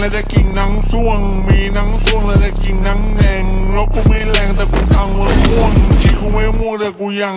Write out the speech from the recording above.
แล้วจะกิ่งนังส่วง มีนังส่วงแล้วจะกิ่งนังแดงแล้วกูไม่แรงแต่กูทางมัอม่วงที่กูไม่ม่วงแต่กูยัง